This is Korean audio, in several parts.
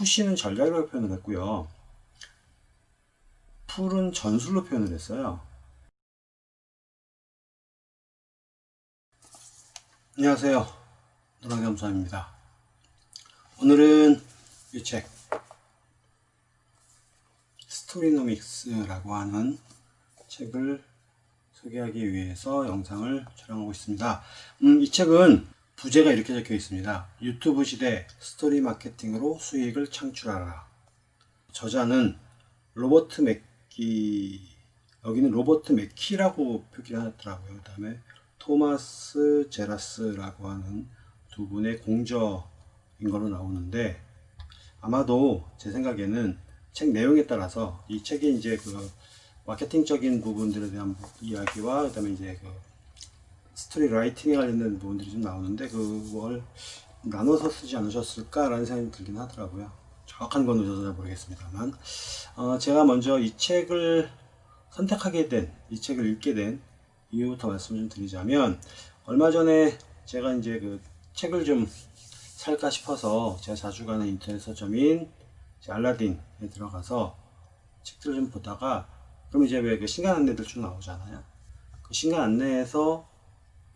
push는 전략이라고 표현을 했고요. pull은 전술로 표현을 했어요. 안녕하세요. 노랑겸수입니다 오늘은 이 책 스토리노믹스라고 하는 책을 소개하기 위해서 영상을 촬영하고 있습니다. 음, 이 책은 부제가 이렇게 적혀 있습니다. 유튜브 시대 스토리 마케팅으로 수익을 창출하라. 저자는 로버트 맥기, 여기는 로버트 맥키라고 표기를 하더라고요. 그 다음에 토마스 제라스라고 하는 두 분의 공저인 걸로 나오는데 아마도 제 생각에는 책 내용에 따라서 이 책이 이제 그 마케팅적인 부분들에 대한 이야기와 그 다음에 이제 그 story writing에 관련된 부분들이 좀 나오는데 그걸 나눠서 쓰지 않으셨을까라는 생각이 들긴 하더라고요. 정확한 건 저도 모르겠습니다만 어, 제가 먼저 이 책을 선택하게 된, 이 책을 읽게 된 이유부터 말씀 좀 드리자면 얼마 전에 제가 이제 그 책을 좀 살까 싶어서 제가 자주 가는 인터넷 서점인 알라딘에 들어가서 책들을 좀 보다가 그럼 이제 왜 그 신간 안내들 쭉 나오잖아요. 그 신간 안내에서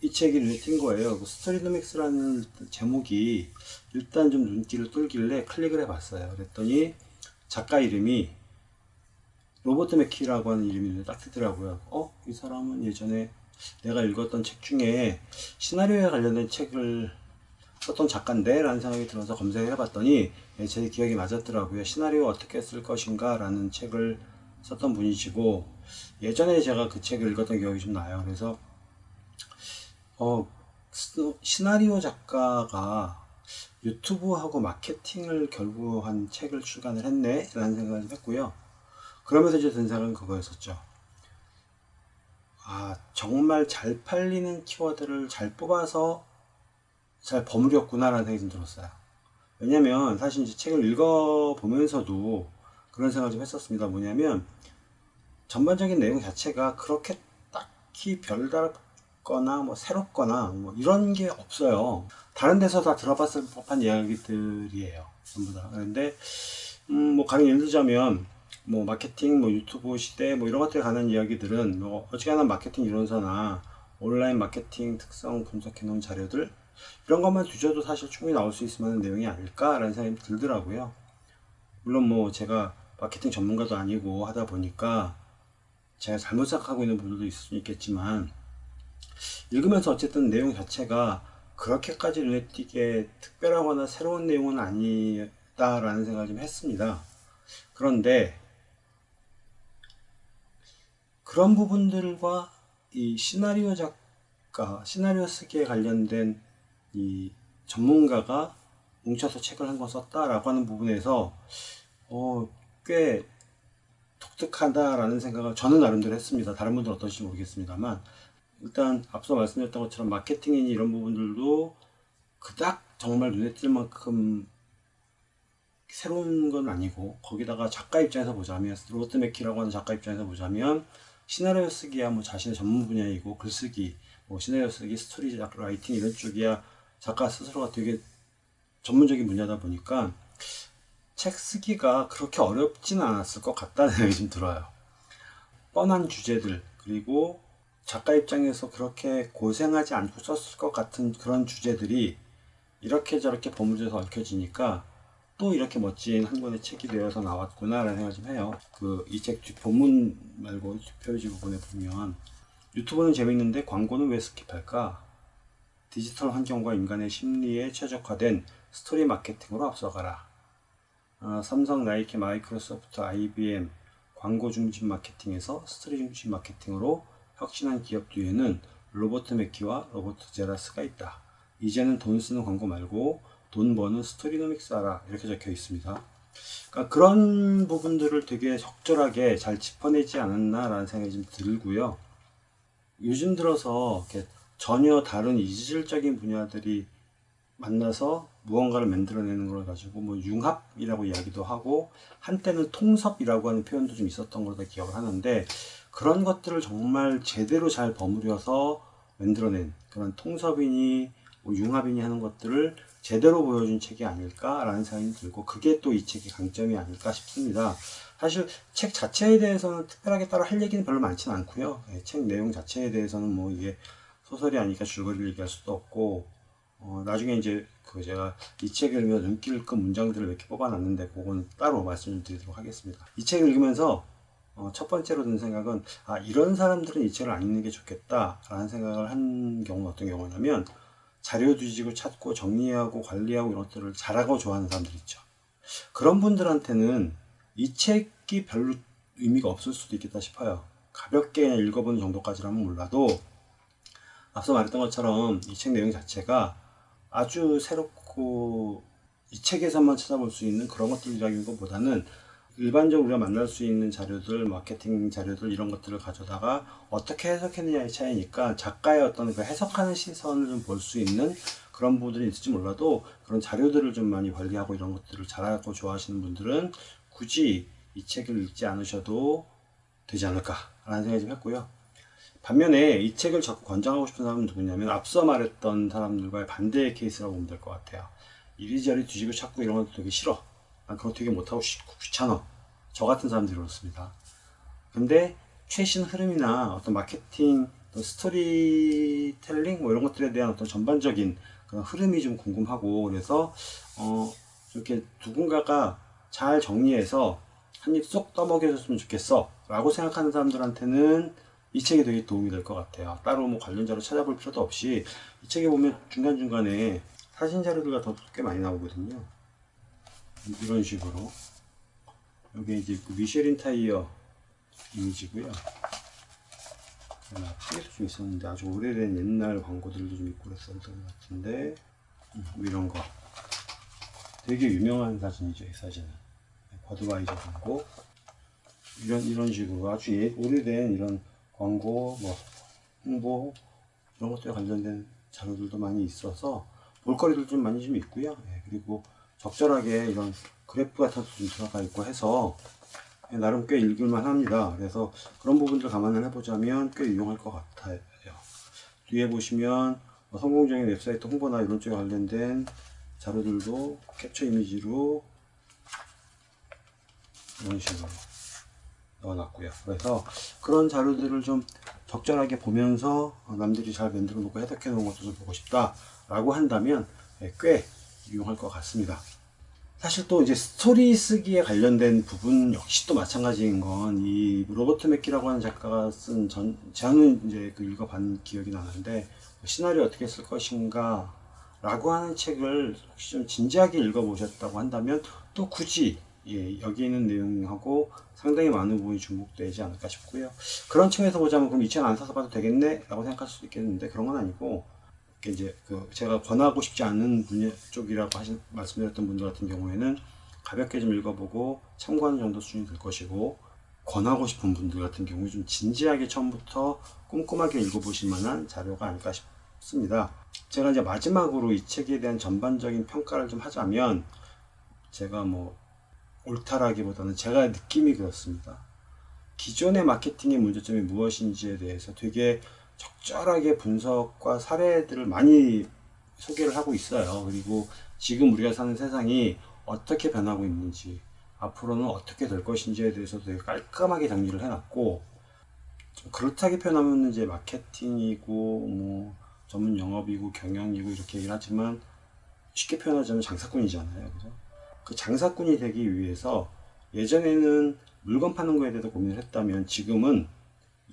이 책이 눈에 띈 거예요. 그 스토리노믹스라는 제목이 일단 좀 눈길을 뚫길래 클릭을 해봤어요. 그랬더니 작가 이름이 로버트 맥키라고 하는 이름이 눈에 딱 뜨더라고요. 어? 이 사람은 예전에 내가 읽었던 책 중에 시나리오에 관련된 책을 썼던 작가인데 라는 생각이 들어서 검색을 해봤더니 예, 제 기억이 맞았더라고요. 시나리오 어떻게 쓸 것인가 라는 책을 썼던 분이시고 예전에 제가 그 책을 읽었던 기억이 좀 나요. 그래서 어, 시나리오 작가가 유튜브하고 마케팅을 결부한 책을 출간을 했네 라는 생각을 했고요. 그러면서 이제 든 생각은 그거였었죠. 아 정말 잘 팔리는 키워드를 잘 뽑아서 잘 버무렸구나 라는 생각이 좀 들었어요. 왜냐면 사실 이제 책을 읽어보면서도 그런 생각을 좀 했었습니다. 뭐냐면 전반적인 내용 자체가 그렇게 딱히 별다 르거나 뭐 새롭거나 뭐 이런 게 없어요. 다른 데서 다 들어봤을 법한 이야기들이에요. 전부 다. 그런데 음, 뭐 가령 예를 들자면 뭐 마케팅, 뭐 유튜브 시대 뭐 이런 것들에 관한 이야기들은 뭐 어지간한 마케팅 이론서나 온라인 마케팅 특성 분석해 놓은 자료들 이런 것만 뒤져도 사실 충분히 나올 수 있을 만한 내용이 아닐까라는 생각이 들더라고요. 물론 뭐 제가 마케팅 전문가도 아니고 하다 보니까 제가 잘못 생각하고 있는 부분도 있을 수 있겠지만 읽으면서 어쨌든 내용 자체가 그렇게까지 눈에 띄게 특별하거나 새로운 내용은 아니다라는 생각을 좀 했습니다. 그런데 그런 부분들과 이 시나리오 작가, 시나리오 쓰기에 관련된 이 전문가가 뭉쳐서 책을 한 권 썼다라고 하는 부분에서 어, 꽤 독특하다라는 생각을 저는 나름대로 했습니다. 다른 분들은 어떠실지 모르겠습니다만 일단 앞서 말씀드렸던 것처럼 마케팅이니 이런 부분들도 그닥 정말 눈에 띌 만큼 새로운 건 아니고 거기다가 작가 입장에서 보자면 로버트 맥키라고 하는 작가 입장에서 보자면 시나리오 쓰기야 뭐 자신의 전문 분야이고 글쓰기 뭐 시나리오 쓰기 story writing 이런 쪽이야 작가 스스로가 되게 전문적인 분야다 보니까 책 쓰기가 그렇게 어렵진 않았을 것 같다는 생각이 좀 들어요. 뻔한 주제들 그리고 작가 입장에서 그렇게 고생하지 않고 썼을 것 같은 그런 주제들이 이렇게 저렇게 버무려서 얽혀지니까 또 이렇게 멋진 한 권의 책이 되어서 나왔구나 라는 생각을 좀 해요 그 이 책 본문 말고 뒷표지 부분에 보면 유튜브는 재밌는데 광고는 왜 skip할까 디지털 환경과 인간의 심리에 최적화된 스토리 마케팅으로 앞서가라. 어, 삼성, 나이키, 마이크로소프트, IBM 광고 중심 마케팅에서 스토리 중심 마케팅으로 혁신한 기업 뒤에는 로버트 맥키와 로버트 제라스가 있다. 이제는 돈 쓰는 광고 말고 돈 버는 스토리노믹스 하라 이렇게 적혀 있습니다. 그러니까 그런 부분들을 되게 적절하게 잘 짚어내지 않았나 라는 생각이 좀 들고요. 요즘 들어서 전혀 다른 이질적인 분야들이 만나서 무언가를 만들어내는 걸 가지고 뭐 융합이라고 이야기도 하고 한때는 통섭이라고 하는 표현도 좀 있었던 걸로 기억을 하는데 그런 것들을 정말 제대로 잘 버무려서 만들어낸 그런 통섭이니 뭐 융합이니 하는 것들을 제대로 보여준 책이 아닐까라는 생각이 들고 그게 또 이 책의 강점이 아닐까 싶습니다. 사실 책 자체에 대해서는 특별하게 따로 할 얘기는 별로 많지는 않고요. 예, 책 내용 자체에 대해서는 뭐 이게 소설이 아니니까 줄거리를 얘기할 수도 없고 어, 나중에 이제 그 제가 이 책을 읽으면서 눈길을 끈 문장들을 몇 개 뽑아놨는데 그건 따로 말씀을 드리도록 하겠습니다. 이 책을 읽으면서 어, 첫 번째로 든 생각은 아 이런 사람들은 이 책을 안 읽는 게 좋겠다 라는 생각을 한 경우는 어떤 경우냐면 자료 뒤지고 찾고 정리하고 관리하고 이런 것들을 잘하고 좋아하는 사람들 있죠. 그런 분들한테는 이 책이 별로 의미가 없을 수도 있겠다 싶어요. 가볍게 읽어보는 정도까지라면 몰라도 앞서 말했던 것처럼 이 책 내용 자체가 아주 새롭고 이 책에서만 찾아볼 수 있는 그런 것들이라기보다는 일반적으로 우리가 만날 수 있는 자료들, 마케팅 자료들 이런 것들을 가져다가 어떻게 해석했느냐의 차이니까 작가의 어떤 그 해석하는 시선을 좀 볼 수 있는 그런 부분들이 있을지 몰라도 그런 자료들을 좀 많이 관리하고 이런 것들을 잘하고 좋아하시는 분들은 굳이 이 책을 읽지 않으셔도 되지 않을까라는 생각이 좀 했고요. 반면에 이 책을 자꾸 권장하고 싶은 사람은 누구냐면 앞서 말했던 사람들과의 반대의 케이스라고 보면 될 것 같아요. 이리저리 뒤지고 찾고 이런 것도 되게 싫어. 난 그거 되게 못하고 귀찮아. 저 같은 사람들이 그렇습니다. 근데 최신 흐름이나 어떤 마케팅, 스토리텔링 뭐 이런 것들에 대한 어떤 전반적인 그런 흐름이 좀 궁금하고 그래서 어 이렇게 누군가가 잘 정리해서 한 입 쏙 떠먹여줬으면 좋겠어 라고 생각하는 사람들한테는 이 책이 되게 도움이 될 것 같아요. 따로 뭐 관련자로 찾아볼 필요도 없이 이 책에 보면 중간중간에 사진 자료들과 더꽤 많이 나오거든요. 이런 식으로. 여기 이제 그 미쉐린 타이어 이미지고요. 앞에도 좀 있었는데 아주 오래된 옛날 광고들도 좀 있고 그랬었던 것 같은데 음, 뭐 이런 거 되게 유명한 사진이죠 이 사진은 버드와이저 광고 이런 이런 식으로 아주 예, 오래된 이런 광고, 뭐 홍보 이런 것들에 관련된 자료들도 많이 있어서 볼거리도 좀 많이 좀 있고요. 예, 그리고 적절하게 이런 그래프 같은 것도 좀 들어가 있고 해서 예, 나름 꽤 읽을만 합니다. 그래서 그런 부분들 감안을 해보자면 꽤 유용할 것 같아요. 뒤에 보시면 뭐 성공적인 웹사이트 홍보나 이런 쪽에 관련된 자료들도 캡처 이미지로 이런 식으로 넣어놨고요. 그래서 그런 자료들을 좀 적절하게 보면서 남들이 잘 만들어 놓고 해석해 놓은 것도 좀 보고 싶다 라고 한다면 예, 꽤 유용할 것 같습니다. 사실 또 이제 스토리 쓰기에 관련된 부분 역시 또 마찬가지인 건 이 로버트 맥기라고 하는 작가가 쓴 전, 저는 이제 그 읽어본 기억이 나는데 시나리오 어떻게 쓸 것인가 라고 하는 책을 혹시 좀 진지하게 읽어보셨다고 한다면 또 굳이 예, 여기 있는 내용하고 상당히 많은 부분이 중복되지 않을까 싶고요. 그런 측면에서 보자면 그럼 이 책 안 사서 봐도 되겠네? 라고 생각할 수도 있겠는데 그런 건 아니고 이제 그 제가 권하고 싶지 않은 분야 쪽이라고 하신 말씀드렸던 분들 같은 경우에는 가볍게 좀 읽어보고 참고하는 정도 수준이 될 것이고 권하고 싶은 분들 같은 경우 좀 진지하게 처음부터 꼼꼼하게 읽어보실 만한 자료가 아닐까 싶습니다. 제가 이제 마지막으로 이 책에 대한 전반적인 평가를 좀 하자면 제가 뭐 옳다라기보다는 제가 느낌이 그렇습니다. 기존의 마케팅의 문제점이 무엇인지에 대해서 되게 적절하게 분석과 사례들을 많이 소개를 하고 있어요. 그리고 지금 우리가 사는 세상이 어떻게 변하고 있는지, 앞으로는 어떻게 될 것인지에 대해서 되게 깔끔하게 정리를 해놨고, 그렇다게 표현하면 이제 마케팅이고, 뭐, 전문 영업이고, 경영이고, 이렇게 얘기를 하지만, 쉽게 표현하자면 장사꾼이잖아요. 그죠? 그 장사꾼이 되기 위해서 예전에는 물건 파는 거에 대해서 고민을 했다면 지금은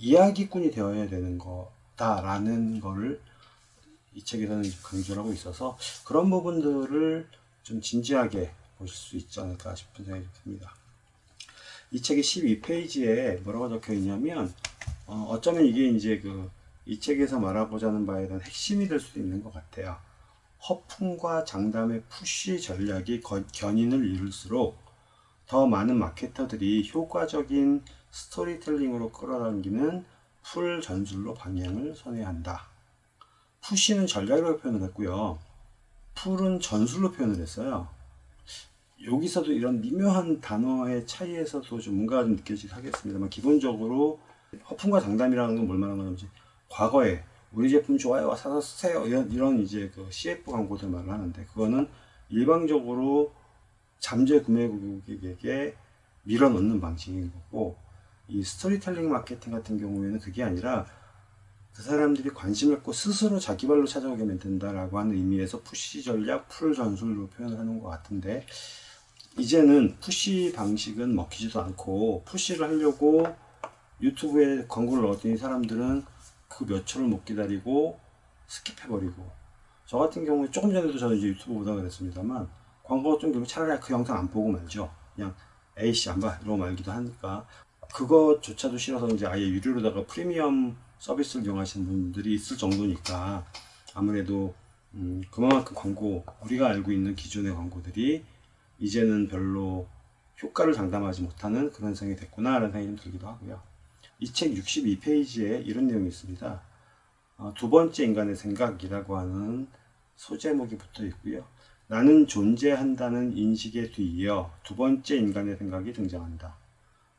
이야기꾼이 되어야 되는 거다라는 거를 이 책에서는 강조를 하고 있어서 그런 부분들을 좀 진지하게 보실 수 있지 않을까 싶은 생각이 듭니다. 이 책의 12페이지에 뭐라고 적혀 있냐면 어, 쩌면 이게 이제 그 이 책에서 말하고자 바에 대한 핵심이 될 수도 있는 것 같아요. 허풍과 장담의 푸시 전략이 견인을 이룰수록 더 많은 마케터들이 효과적인 스토리텔링으로 끌어당기는 풀 전술로 방향을 선회한다. 푸시는 전략이라고 표현을 했고요. 풀은 전술로 표현을 했어요. 여기서도 이런 미묘한 단어의 차이에서도 좀 뭔가 좀 느껴지긴 하겠습니다만 기본적으로 허풍과 장담이라는 건 뭘 말하는 건지 과거에 우리 제품 좋아요 사서 쓰세요 이런, 이런 이제 그 CF 광고들 말을 하는데 그거는 일방적으로 잠재 구매 고객에게 밀어넣는 방식인 거고 이 스토리텔링 마케팅 같은 경우에는 그게 아니라 그 사람들이 관심을 갖고 스스로 자기 발로 찾아오게 만든다라고 하는 의미에서 push 전략, pull 전술로 표현을 하는 것 같은데 이제는 push 방식은 먹히지도 않고 push를 하려고 유튜브에 광고를 넣었더니 사람들은 그 몇 초를 못 기다리고 스킵해버리고 저 같은 경우에 조금 전에도 저는 이제 유튜브 보다 그랬습니다만 광고가 좀 되면 차라리 그 영상 안 보고 말죠. 그냥 에이씨 안 봐. 이러고 말기도 하니까 그것조차도 싫어서 이제 아예 유료로다가 프리미엄 서비스를 이용하시는 분들이 있을 정도니까 아무래도 음, 그만큼 광고 우리가 알고 있는 기존의 광고들이 이제는 별로 효과를 장담하지 못하는 그런 상이 됐구나 라는 생각이 좀 들기도 하고요. 이 책 62페이지에 이런 내용이 있습니다. 어, 두 번째 인간의 생각이라고 하는 소제목이 붙어 있고요. 나는 존재한다는 인식에 뒤이어 두 번째 인간의 생각이 등장한다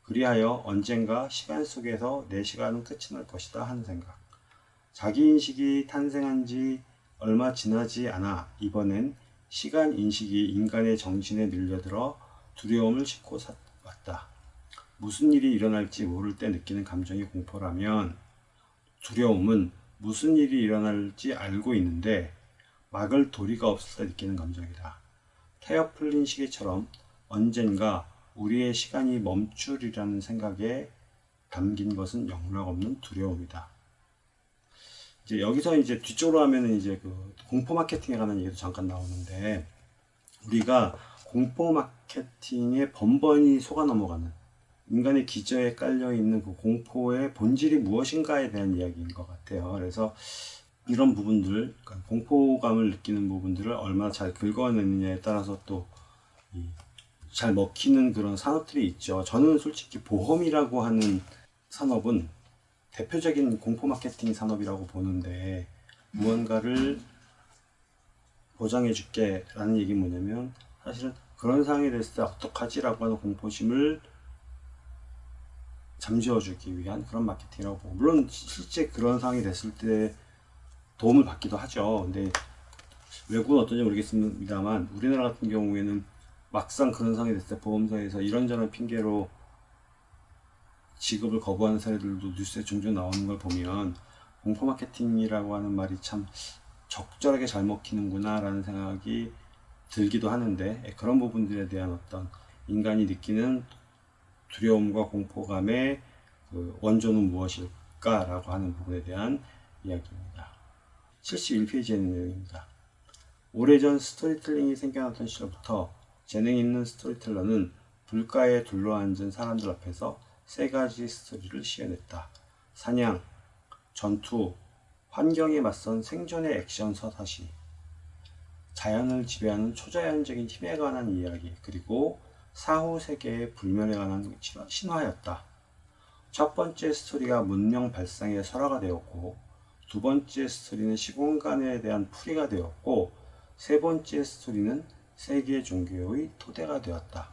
그리하여 언젠가 시간 속에서 내 시간은 끝이 날 것이다 하는 생각. 자기 인식이 탄생한 지 얼마 지나지 않아 이번엔 시간 인식이 인간의 정신에 밀려들어 두려움을 싣고 왔다. 무슨 일이 일어날지 모를 때 느끼는 감정이 공포라면 두려움은 무슨 일이 일어날지 알고 있는데 막을 도리가 없을 때 느끼는 감정이다. 태엽 풀린 시계처럼 언젠가 우리의 시간이 멈추리라는 생각에 담긴 것은 영락없는 두려움이다. 이제 여기서 이제 뒤쪽으로 하면은 이제 그 공포 마케팅에 관한 얘기도 잠깐 나오는데 우리가 공포 마케팅에 번번이 속아 넘어가는 인간의 기저에 깔려 있는 그 공포의 본질이 무엇인가에 대한 이야기인 것 같아요. 그래서 이런 부분들, 그러니까 공포감을 느끼는 부분들을 얼마나 잘 긁어내느냐에 따라서 또 잘 먹히는 그런 산업들이 있죠. 저는 솔직히 보험이라고 하는 산업은 대표적인 공포 마케팅 산업이라고 보는데 무언가를 보장해 줄게 라는 얘기 뭐냐면 사실은 그런 상황이 됐을 때 어떡하지 라고 하는 공포심을 잠재워 주기 위한 그런 마케팅이라고 보고 물론 실제 그런 상황이 됐을 때 도움을 받기도 하죠 근데 외국은 어떤지 모르겠습니다만 우리나라 같은 경우에는 막상 그런 상황이 됐을 때 보험사에서 이런저런 핑계로 지급을 거부하는 사례들도 뉴스에 종종 나오는 걸 보면 공포 마케팅이라고 하는 말이 참 적절하게 잘 먹히는구나 라는 생각이 들기도 하는데 예, 그런 부분들에 대한 어떤 인간이 느끼는 두려움과 공포감의 그 원조는 무엇일까 라고 하는 부분에 대한 이야기입니다. 71페이지에 있는 내용입니다. 오래전 스토리텔링이 생겨났던 시절부터 재능 있는 스토리텔러는 불가에 둘러앉은 사람들 앞에서 세 가지 스토리를 시연했다. 사냥, 전투, 환경에 맞선 생존의 액션 서사시, 자연을 지배하는 초자연적인 힘에 관한 이야기, 그리고 사후 세계의 불멸에 관한 신화였다. 첫 번째 스토리가 문명 발상의 설화가 되었고, 두 번째 스토리는 시공간에 대한 풀이가 되었고, 세 번째 스토리는 세계 종교의 토대가 되었다.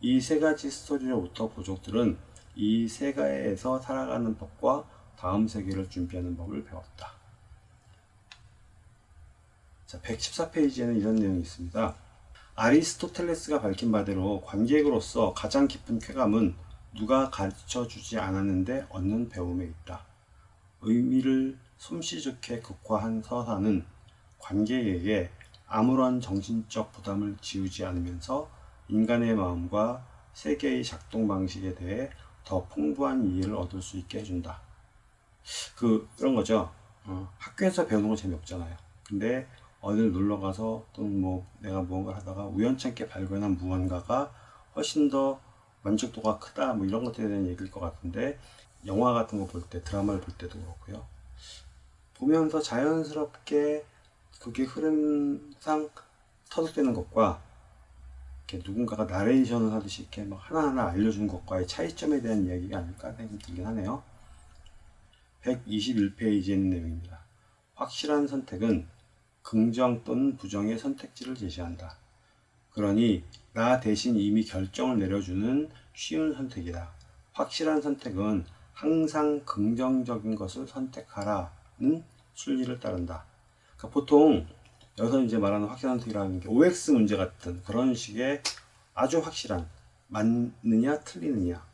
이 세 가지 스토리로부터 부족들은 이 세계에서 살아가는 법과 다음 세계를 준비하는 법을 배웠다. 자, 114페이지에는 이런 내용이 있습니다. 아리스토텔레스가 밝힌 바대로 관객으로서 가장 깊은 쾌감은 누가 가르쳐 주지 않았는데 얻는 배움에 있다. 의미를 솜씨 좋게 극화한 서사는 관객에게 아무런 정신적 부담을 지우지 않으면서 인간의 마음과 세계의 작동 방식에 대해 더 풍부한 이해를 얻을 수 있게 해준다. 그, 그런 거죠. 어, 학교에서 배우는 건 재미없잖아요. 근데 어딜 놀러 가서 또는 뭐 내가 무언가를 하다가 우연찮게 발견한 무언가가 훨씬 더 만족도가 크다 뭐 이런 것들에 대한 얘기일 것 같은데 영화 같은 거 볼 때 드라마를 볼 때도 그렇고요 보면서 자연스럽게 그게 흐름상 터득되는 것과 누군가가 나레이션을 하듯이 이렇게 막 하나하나 알려주는 것과의 차이점에 대한 이야기가 아닐까 생각이 들긴 하네요. 121페이지에 있는 내용입니다. 확실한 선택은 긍정 또는 부정의 선택지를 제시한다. 그러니 나 대신 이미 결정을 내려주는 쉬운 선택이다. 확실한 선택은 항상 긍정적인 것을 선택하라는 순리를 따른다. 그러니까 보통 여기서 이제 말하는 확실한 선택이라는 게 OX 문제 같은 그런 식의 아주 확실한 맞느냐 틀리느냐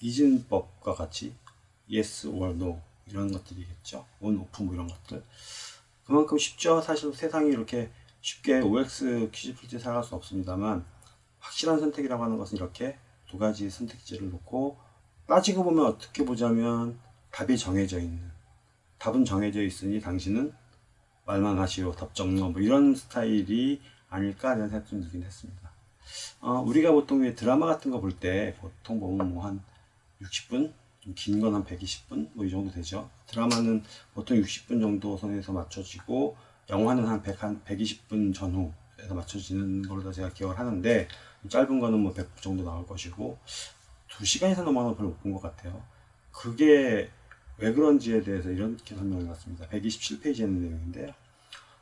이진법과 같이 yes or no 이런 것들이겠죠. on, off 뭐 이런 것들. 그만큼 쉽죠. 사실 세상이 이렇게 쉽게 OX 퀴즈 풀 때 살아갈 수 없습니다만 확실한 선택이라고 하는 것은 이렇게 두 가지 선택지를 놓고 따지고 보면 어떻게 보자면 답이 정해져 있는 답은 정해져 있으니 당신은 말만 하시오 답정너 뭐 이런 스타일이 아닐까 이런 생각 좀 들긴 했습니다. 어, 우리가 보통 왜 드라마 같은 거 볼 때 보통 보면 뭐 한 60분 긴 건 한 120분 뭐 이 정도 되죠. 드라마는 보통 60분 정도 선에서 맞춰지고 영화는 한 100, 한 120분 전후에서 맞춰지는 걸로 제가 기억을 하는데 짧은 거는 뭐 100분 정도 나올 것이고 2시간 이상 넘어가는 걸 별로 못 본 것 같아요. 그게 왜 그런지에 대해서 이렇게 설명을 해봤습니다. 127페이지에 있는 내용인데요.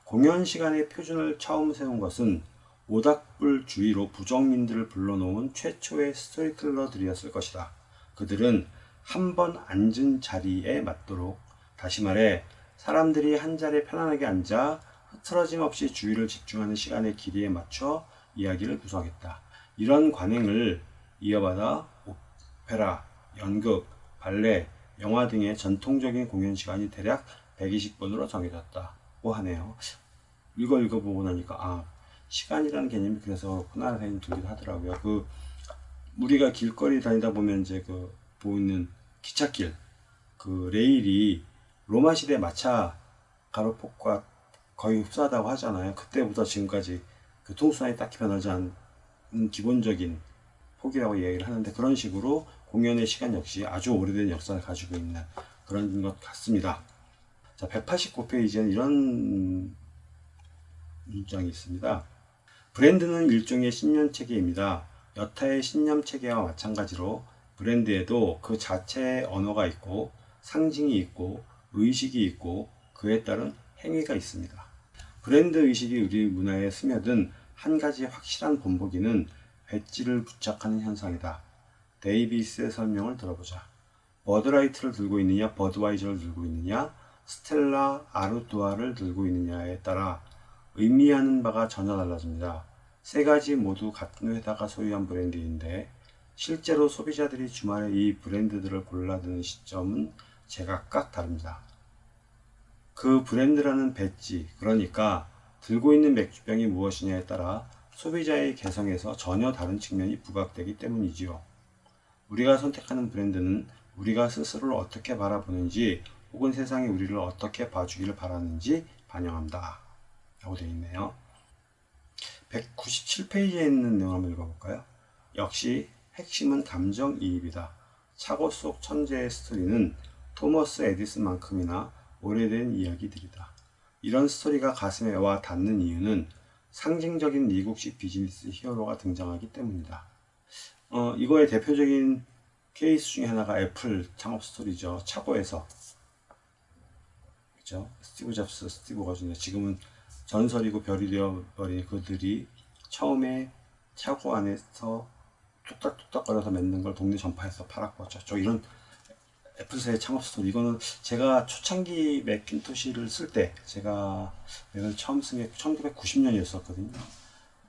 공연 시간의 표준을 처음 세운 것은 모닥불 주위로 부정민들을 불러놓은 최초의 스토리텔러들이었을 것이다. 그들은 한 번 앉은 자리에 맞도록 다시 말해 사람들이 한 자리에 편안하게 앉아 흐트러짐 없이 주의를 집중하는 시간의 길이에 맞춰 이야기를 구성했다. 이런 관행을 이어받아 오페라, 연극, 발레, 영화 등의 전통적인 공연 시간이 대략 120분으로 정해졌다고 하네요. 이거 읽어보고 나니까 아 시간이라는 개념이 그래서 그렇구나 생각이 들기도 하더라고요. 그 우리가 길거리 다니다 보면 이제 그 보이는 기찻길 그 레일이 로마 시대 마차 가로폭과 거의 흡사하다고 하잖아요. 그때부터 지금까지 그 통수선이 딱히 변하지 않은 기본적인 폭이라고 얘기를 하는데 그런 식으로 공연의 시간 역시 아주 오래된 역사를 가지고 있는 그런 것 같습니다. 자, 189페이지에는 이런 문장이 있습니다. 브랜드는 일종의 신념 체계입니다. 여타의 신념 체계와 마찬가지로 브랜드에도 그 자체의 언어가 있고 상징이 있고 의식이 있고 그에 따른 행위가 있습니다. 브랜드 의식이 우리 문화에 스며든 한 가지 확실한 본보기는 배지를 부착하는 현상이다. 데이비스의 설명을 들어보자. 버드라이트를 들고 있느냐, 버드와이저를 들고 있느냐, 스텔라 아르투아를 들고 있느냐에 따라 의미하는 바가 전혀 달라집니다. 세 가지 모두 같은 회사가 소유한 브랜드인데 실제로 소비자들이 주말에 이 브랜드들을 골라드는 시점은 제각각 다릅니다. 그 브랜드라는 배지, 그러니까 들고 있는 맥주병이 무엇이냐에 따라 소비자의 개성에서 전혀 다른 측면이 부각되기 때문이지요. 우리가 선택하는 브랜드는 우리가 스스로를 어떻게 바라보는지 혹은 세상이 우리를 어떻게 봐주기를 바라는지 반영한다. 라고 되어 있네요. 197페이지에 있는 내용 한번 읽어볼까요? 역시 핵심은 감정이입이다. 차고 속 천재의 스토리는 토머스 에디슨만큼이나 오래된 이야기들이다. 이런 스토리가 가슴에 와 닿는 이유는 상징적인 미국식 비즈니스 히어로가 등장하기 때문이다. 어, 이거의 대표적인 케이스 중에 하나가 애플 창업 스토리죠. 차고에서. 그죠? 스티브 잡스, 스티브 워즈니악 지금은 전설이고 별이 되어버린 그들이 처음에 차고 안에서 뚝딱뚝딱거려서 만든 걸 동네 전파상에서 팔았고 저쪽 이런 애플사의 창업 스토리 이거는 제가 초창기 맥킨토시를 쓸 때 제가 맥을 처음 쓴 게 1990년이었었거든요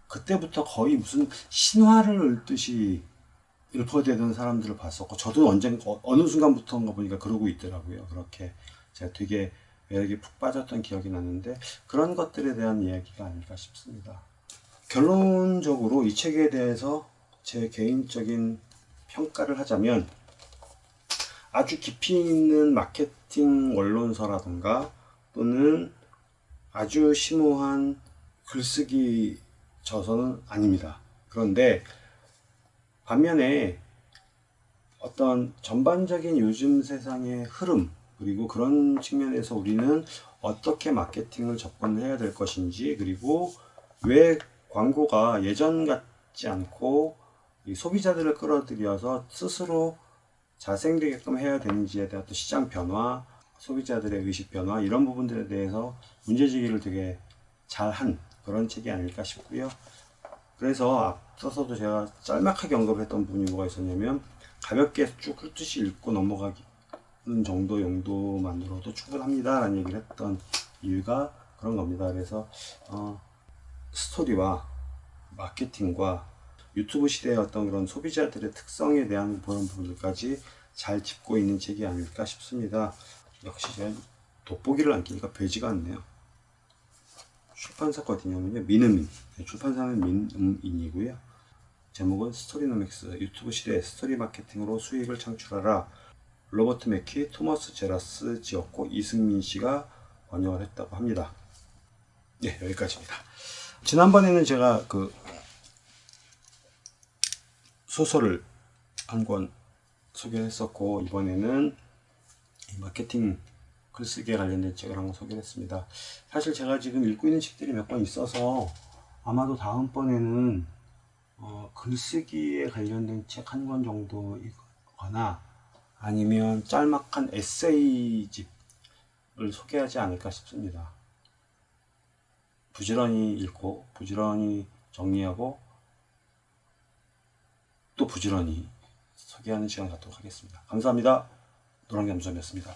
그때부터 거의 무슨 신화를 읽듯이 읊어대던 사람들을 봤었고 저도 언젠 어, 어느 순간부터인가 보니까 그러고 있더라고요 그렇게 제가 되게 매력에 푹 빠졌던 기억이 나는데 그런 것들에 대한 이야기가 아닐까 싶습니다 결론적으로 이 책에 대해서 제 개인적인 평가를 하자면 아주 깊이 있는 마케팅 원론서라던가 또는 아주 심오한 글쓰기 저서는 아닙니다. 그런데 반면에 어떤 전반적인 요즘 세상의 흐름 그리고 그런 측면에서 우리는 어떻게 마케팅을 접근해야 될 것인지 그리고 왜 광고가 예전 같지 않고 소비자들을 끌어들여서 스스로 자생되게끔 해야 되는지에 대한 또 시장 변화, 소비자들의 의식 변화 이런 부분들에 대해서 문제제기를 되게 잘한 그런 책이 아닐까 싶고요. 그래서 앞서서도 제가 짤막하게 언급했던 부분이 뭐가 있었냐면 가볍게 쭉 훑듯이 읽고 넘어가기 정도 용도만으로도 충분합니다 라는 얘기를 했던 이유가 그런 겁니다. 그래서 어, 스토리와 마케팅과 유튜브 시대의 어떤 그런 소비자들의 특성에 대한 그런 부분들까지 잘 짚고 있는 책이 아닐까 싶습니다. 역시 제가 돋보기를 안 끼니까 뵈지가 않네요 출판사 거든요. 민음인. 네, 출판사는 민음인이고요. 제목은 스토리노믹스. 유튜브 시대 스토리 마케팅으로 수익을 창출하라. 로버트 맥키, 토머스 제라스 지었고 이승민 씨가 번역을 했다고 합니다. 네 여기까지입니다. 지난번에는 제가 그 소설을 한 권 소개했었고 이번에는 이 마케팅 글쓰기에 관련된 책을 한권 소개했습니다. 사실 제가 지금 읽고 있는 책들이 몇 권 있어서 아마도 다음번에는 어, 글쓰기에 관련된 책 한 권 정도 읽거나 아니면 짤막한 에세이집을 소개하지 않을까 싶습니다. 부지런히 읽고 부지런히 정리하고 또 부지런히 소개하는 시간 갖도록 하겠습니다. 감사합니다. 노랑겸수이었습니다.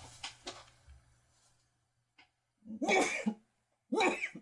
Woof! Woof!